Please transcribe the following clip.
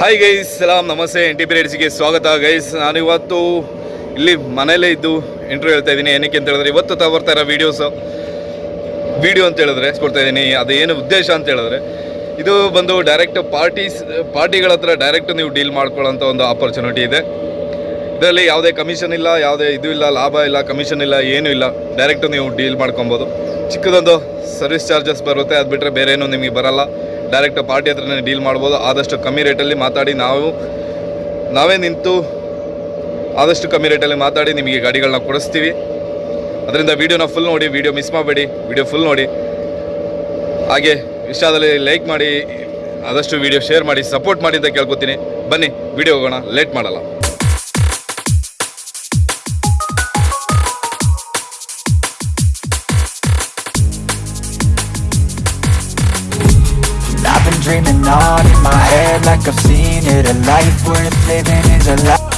Hi guys ಸಲಾಮ್ ನಮಸ್ತೆ N T P ರೇಡ್ಸ್ಗೆ ಸ್ವಾಗತ guys ನಾನು ಇವತ್ತು ಇಲ್ಲಿ ಮನೇಲೇ ಇದ್ದು ಇಂಟರ್ವ್ಯೂ ಹೇಳ್ತಾ ಇದ್ದೀನಿ. ಏನಕ್ಕೆ ಅಂತ ಹೇಳಿದ್ರೆ ಇವತ್ತು ತಾ ಬರ್ತಾ ಇರೋ ವೀಡಿಯೋಸು ವಿಡಿಯೋ ಅಂತ ಹೇಳಿದ್ರೆ ಕೊಡ್ತಾ ಇದ್ದೀನಿ. ಅದೇನು ಉದ್ದೇಶ ಅಂತ ಹೇಳಿದ್ರೆ ಇದು ಬಂದು ಡೈರೆಕ್ಟ್ ಪಾರ್ಟೀಸ್ ಪಾರ್ಟಿಗಳ ಹತ್ರ ಡೈರೆಕ್ಟ್ ನೀವು ಡೀಲ್ ಮಾಡ್ಕೊಳ್ಳೋಂಥ ಒಂದು ಆಪರ್ಚುನಿಟಿ ಇದೆ. ಇದರಲ್ಲಿ ಯಾವುದೇ ಕಮಿಷನ್ ಇಲ್ಲ, ಯಾವುದೇ ಇದು ಇಲ್ಲ, ಲಾಭ ಇಲ್ಲ ಕಮಿಷನ್ ಇಲ್ಲ, ಏನೂ ಇಲ್ಲ. ಡೈರೆಕ್ಟ್ ನೀವು ಡೀಲ್ ಮಾಡ್ಕೊಬೋದು. ಚಿಕ್ಕದೊಂದು ಸರ್ವಿಸ್ ಚಾರ್ಜಸ್ ಬರುತ್ತೆ. ಅದು ಬಿಟ್ಟರೆ ಬೇರೆ ಏನೂ ನಿಮಗೆ ಬರಲ್ಲ. ಡೈರೆಕ್ಟ್ ಪಾರ್ಟಿ ಹತ್ರನೇ ಡೀಲ್ ಮಾಡ್ಬೋದು. ಆದಷ್ಟು ಕಮ್ಮಿ ರೇಟಲ್ಲಿ ಮಾತಾಡಿ ನಾವು, ನಾವೇ ನಿಂತು ಆದಷ್ಟು ಕಮ್ಮಿ ರೇಟಲ್ಲಿ ಮಾತಾಡಿ ನಿಮಗೆ ಗಾಡಿಗಳನ್ನ ಕೊಡಿಸ್ತೀವಿ. ಅದರಿಂದ ವೀಡಿಯೋನ ಫುಲ್ ನೋಡಿ ವೀಡಿಯೋ ಮಿಸ್ ಮಾಡಬೇಡಿ. ವೀಡಿಯೋ ಫುಲ್ ನೋಡಿ. ಹಾಗೆ ಇಷ್ಟದಲ್ಲಿ ಲೈಕ್ ಮಾಡಿ, ಆದಷ್ಟು ವೀಡಿಯೋ ಶೇರ್ ಮಾಡಿ ಸಪೋರ್ಟ್ ಮಾಡಿ ಅಂತ ಕೇಳ್ಕೊತೀನಿ. ಬನ್ನಿ ವೀಡಿಯೋ ಹೋಗೋಣ. ಲೇಟ್ ಮಾಡಲ್ಲ. Dreaming on in my head like I've seen it. A life worth living is a life